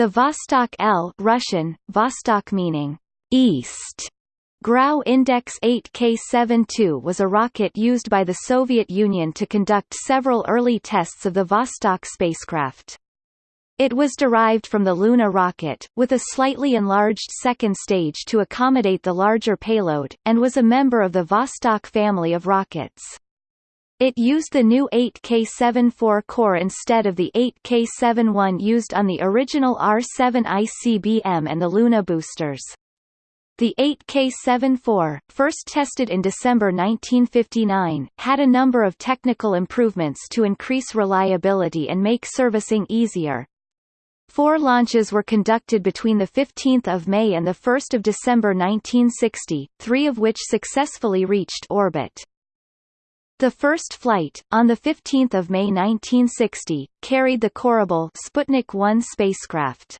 The Vostok L Russian, Vostok meaning east, Grau Index 8K72 was a rocket used by the Soviet Union to conduct several early tests of the Vostok spacecraft. It was derived from the Luna rocket, with a slightly enlarged second stage to accommodate the larger payload, and was a member of the Vostok family of rockets. It used the new 8K74 core instead of the 8K71 used on the original R7 ICBM and the Luna boosters. The 8K74, first tested in December 1959, had a number of technical improvements to increase reliability and make servicing easier. Four launches were conducted between 15 May and 1 December 1960, three of which successfully reached orbit. The first flight, on 15 May 1960, carried the Korabl Sputnik 1 spacecraft.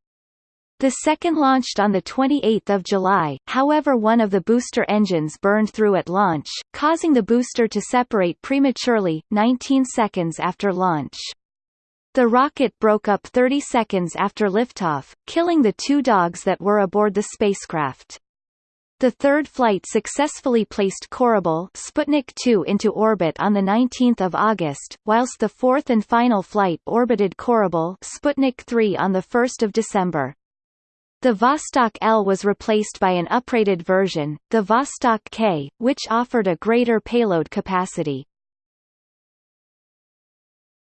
The second launched on 28 July, however one of the booster engines burned through at launch, causing the booster to separate prematurely, 19 seconds after launch. The rocket broke up 30 seconds after liftoff, killing the two dogs that were aboard the spacecraft. The third flight successfully placed Korabl Sputnik 2 into orbit on 19 August, whilst the fourth and final flight orbited Korabl Sputnik 3 on 1 December. The Vostok L was replaced by an uprated version, the Vostok K, which offered a greater payload capacity.